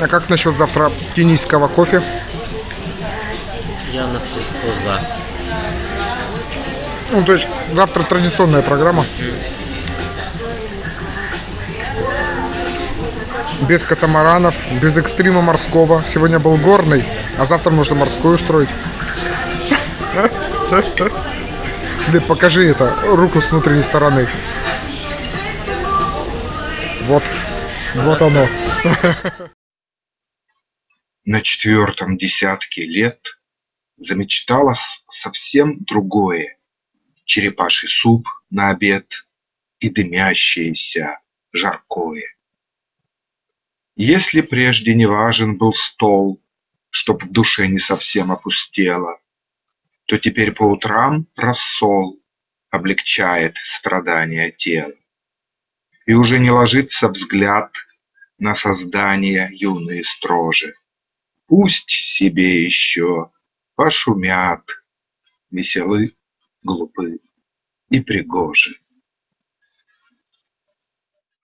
А как насчет завтра кенийского кофе? Я на все за. Ну, то есть завтра традиционная программа. Без катамаранов, без экстрима морского. Сегодня был горный, а завтра можно морской устроить. Лид, покажи это, руку с внутренней стороны. Вот, вот оно. На четвертом десятке лет замечталось совсем другое. Черепаший суп на обед и дымящееся жаркое. Если прежде не важен был стол, Чтоб в душе не совсем опустело, То теперь по утрам рассол Облегчает страдания тела. И уже не ложится взгляд На создания юные строже. Пусть себе еще пошумят, Веселы, глупы и пригожи.